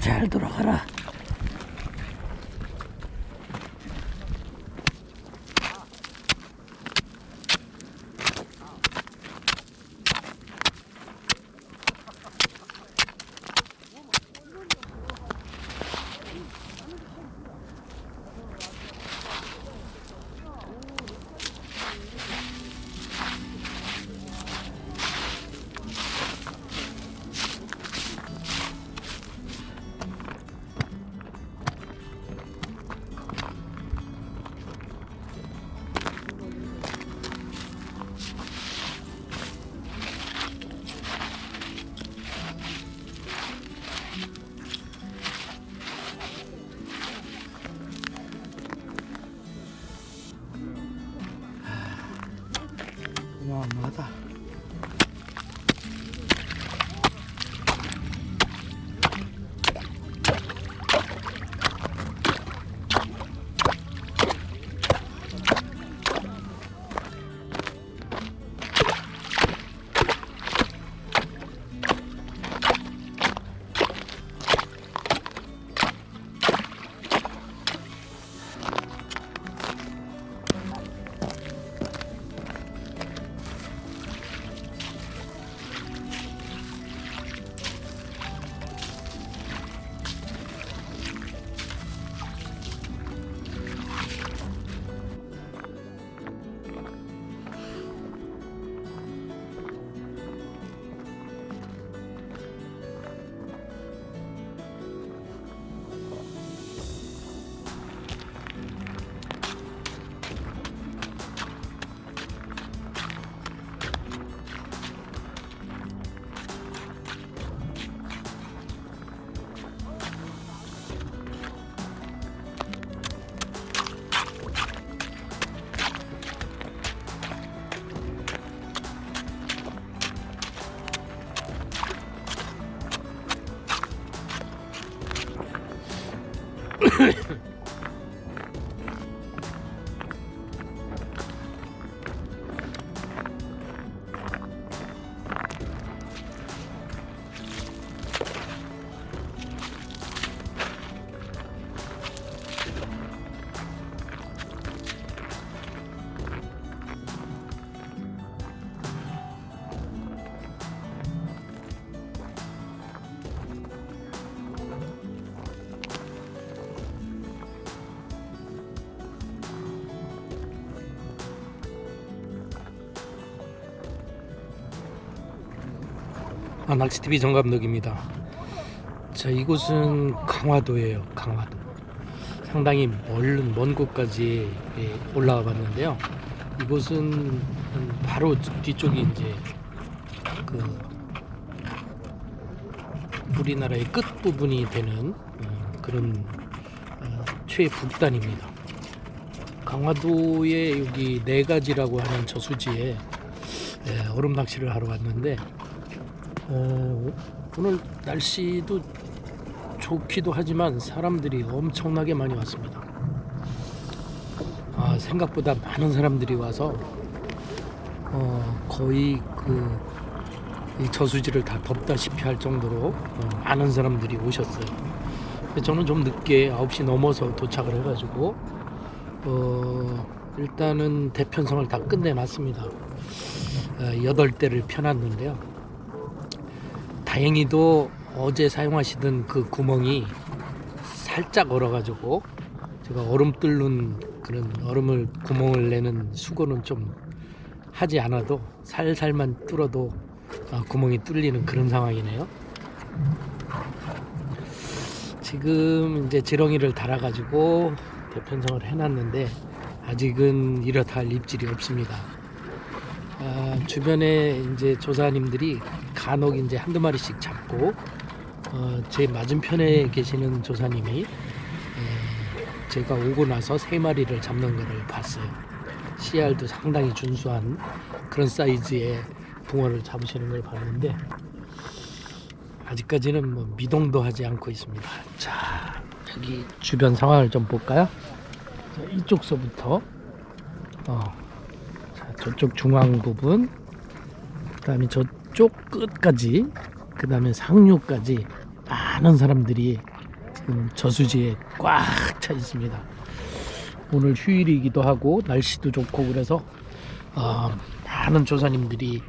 잘 돌아가라. 아, 낚시TV 정감독입니다. 자, 이곳은 강화도예요. 강화도. 상당히 멀은 먼 곳까지 예, 올라와 봤는데요. 이곳은 바로 뒤쪽이 이제 그 우리나라의 끝 부분이 되는 어, 그런 어, 최북단입니다. 강화도에 여기 네 가지라고 하는 저수지에 예, 얼음 낚시를 하러 왔는데 어, 오늘 날씨도 좋기도 하지만 사람들이 엄청나게 많이 왔습니다. 아, 생각보다 많은 사람들이 와서 어, 거의 그이 저수지를 다 덮다시피 할 정도로 어, 많은 사람들이 오셨어요. 저는 좀 늦게 9시 넘어서 도착을 해가지고 어, 일단은 대편성을 다 끝내놨습니다. 어, 8대를 펴놨는데요. 다행히도 어제 사용하시던 그 구멍이 살짝 얼어가지고 제가 얼음 뚫는 그런 얼음을 구멍을 내는 수고는 좀 하지 않아도 살살만 뚫어도 아, 구멍이 뚫리는 그런 상황이네요. 지금 이제 지렁이를 달아 가지고 대편성을 해놨는데 아직은 이렇다 할 입질이 없습니다. 아, 주변에 이제 조사님들이 간혹 이제 한두 마리씩 잡고 어, 제 맞은편에 계시는 조사님이 에, 제가 오고 나서 세 마리를 잡는 것을 봤어요. CR도 상당히 준수한 그런 사이즈의 붕어를 잡으시는 걸 봤는데 아직까지는 뭐 미동도 하지 않고 있습니다. 자 여기 주변 상황을 좀 볼까요? 자, 이쪽서부터 어, 자, 저쪽 중앙 부분, 그 다음에 저쪽 끝까지, 그 다음에 상류까지 많은 사람들이 지금 저수지에 꽉 차 있습니다. 오늘 휴일이기도 하고 날씨도 좋고 그래서 어, 많은 조사님들이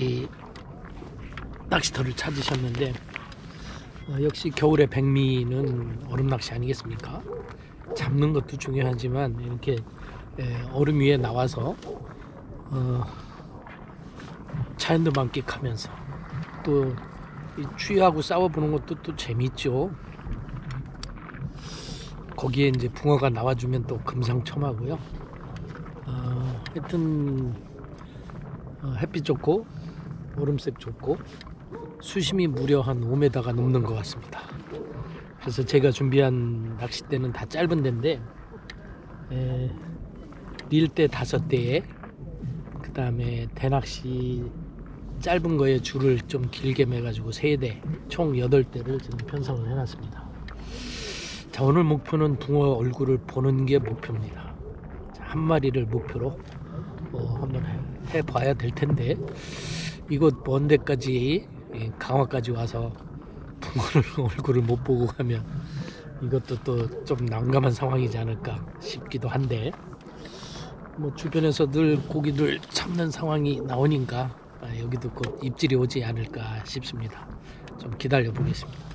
이 낚시터를 찾으셨는데 어, 역시 겨울의 백미는 얼음 낚시 아니겠습니까? 잡는 것도 중요하지만 이렇게 에, 얼음 위에 나와서 어, 자연도 만끽하면서 또이 추위하고 싸워보는 것도 또 재밌죠. 거기에 이제 붕어가 나와주면 또 금상첨화고요. 어, 하여튼 어, 햇빛 좋고 얼음색 좋고 수심이 무려 한 5m가 넘는 것 같습니다. 그래서 제가 준비한 낚싯대는 다 짧은 데인데 에, 릴대 다섯 대에 그 다음에 대낚시 짧은 거에 줄을 좀 길게 매가지고 세 대, 총 여덟 대를 지금 편성을 해놨습니다. 자 오늘 목표는 붕어 얼굴을 보는 게 목표입니다. 자, 한 마리를 목표로 어, 한번 해, 해봐야 될 텐데 이곳 먼 데까지 예, 강화까지 와서 붕어를 얼굴을 못 보고 가면 이것도 또 좀 난감한 상황이지 않을까 싶기도 한데 뭐 주변에서 늘 고기를 잡는 상황이 나오니까 아, 여기도 곧 입질이 오지 않을까 싶습니다. 좀 기다려 보겠습니다.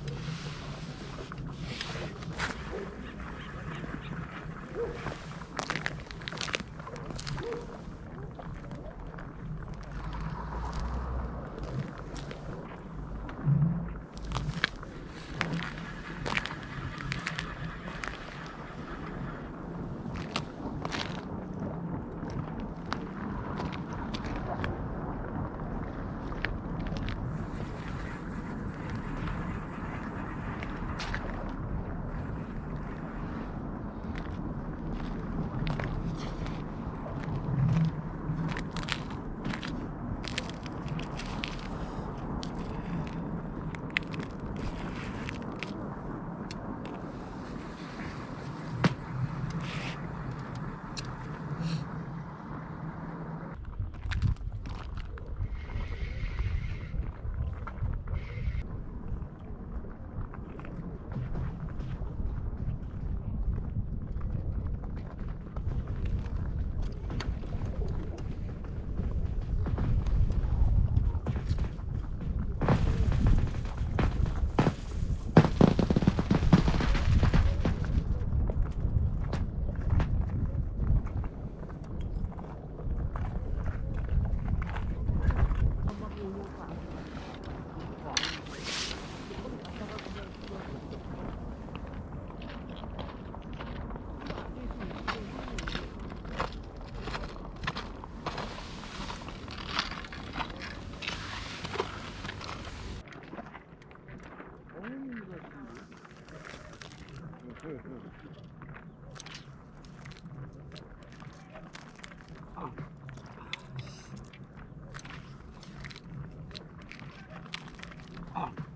啊。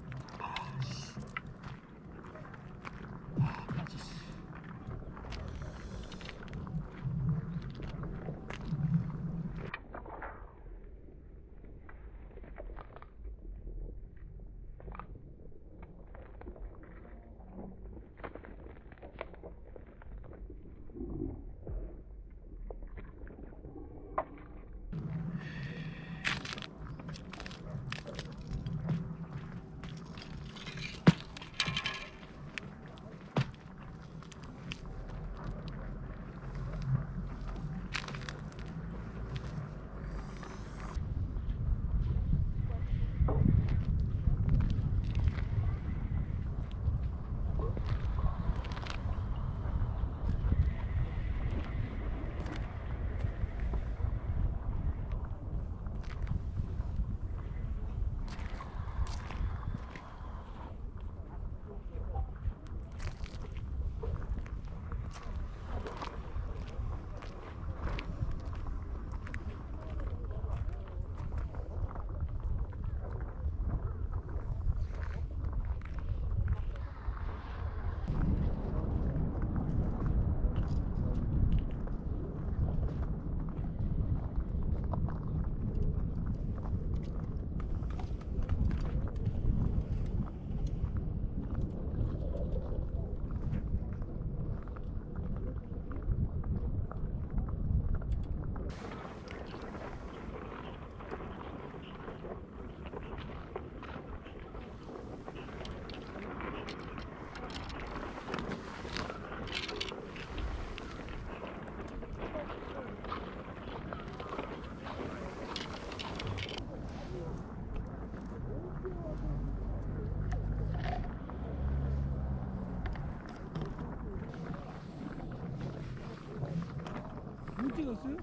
어디 갔어요?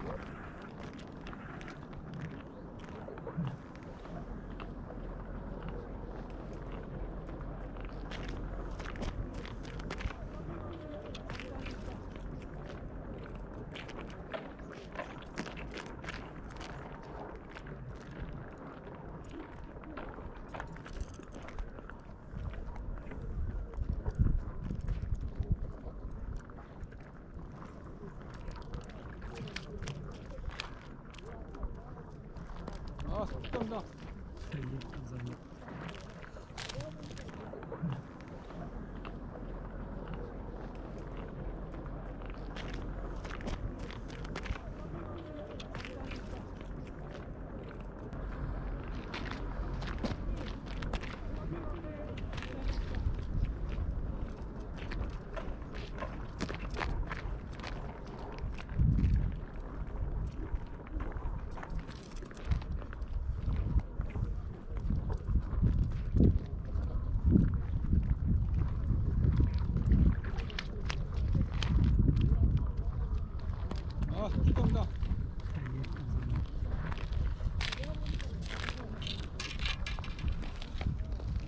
아. 예, 감사합니다.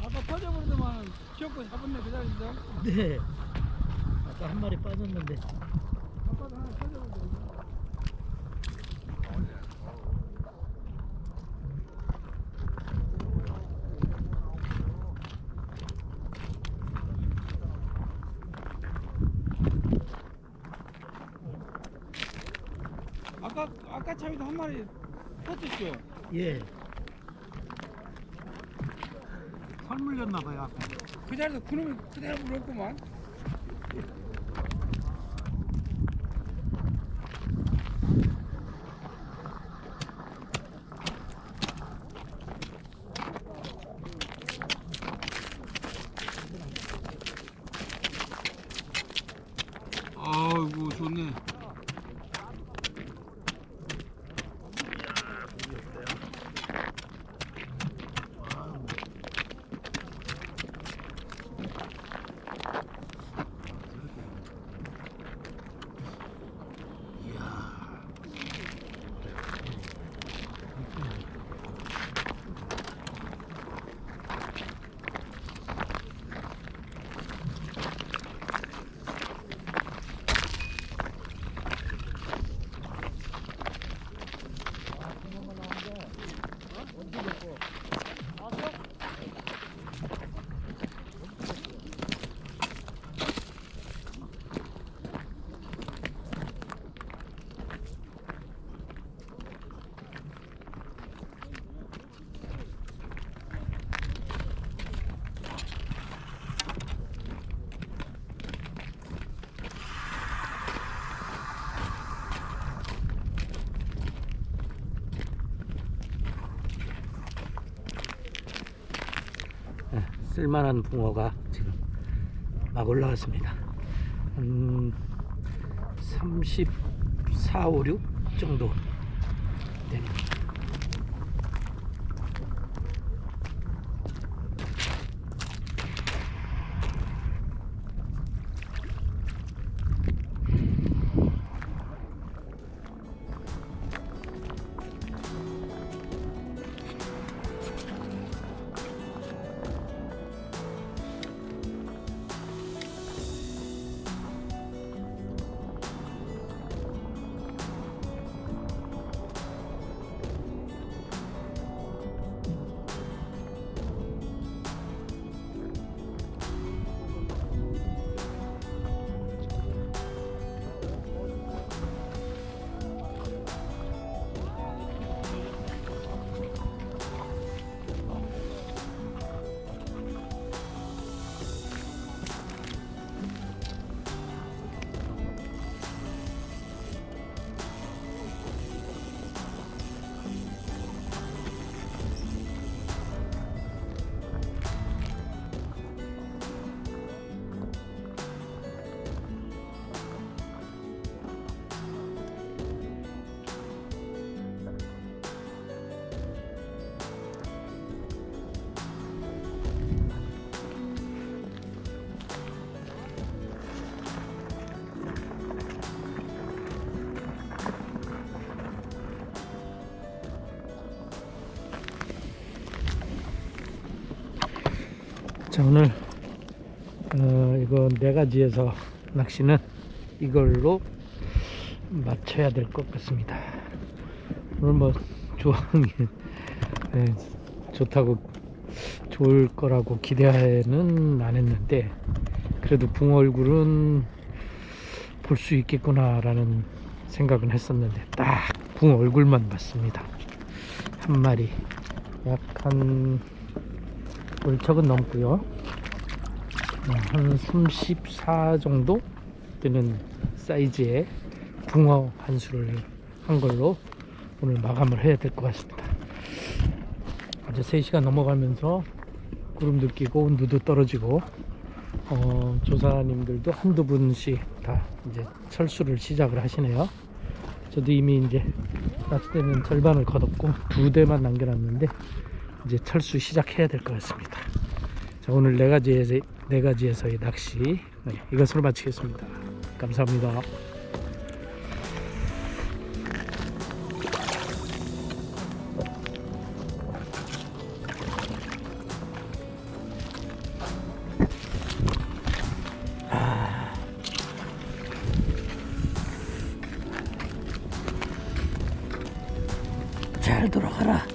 아까 터져버리더만 기억고 잡았네 기다린다. 네. 아까 한 마리 빠졌는데. 아빠도 하나 터져버리더만. 아까 아까 차에도 한 마리 터졌죠. 예. 설 물렸나 봐요, 아까. 그 자리에서 그놈이 그대로 물었구만. 쓸만한 붕어가 지금 막 올라왔습니다. 한 34, 5, 6 정도 됩니다. 자 오늘 어, 이거 네 가지에서 낚시는 이걸로 맞춰야 될 것 같습니다. 오늘 뭐 조항이 네, 좋다고 좋을 거라고 기대는 안 했는데 그래도 붕어 얼굴은 볼 수 있겠구나 라는 생각은 했었는데 딱 붕어 얼굴만 봤습니다. 한 마리 약한 월척은 넘고요. 어, 한34 정도 되는 사이즈의 붕어 한 수를 한 걸로 오늘 마감을 해야 될 것 같습니다. 어제 3시간 넘어가면서 구름도 끼고 온도도 떨어지고 어, 조사님들도 한두 분씩 다 이제 철수를 시작을 하시네요. 저도 이미 이제 낚싯대는 절반을 걷었고 두 대만 남겨놨는데 이제 철수 시작해야 될 것 같습니다. 자 오늘 네 가지에서 네 가지에서의 낚시 네, 이것으로 마치겠습니다. 감사합니다. 잘 돌아가라.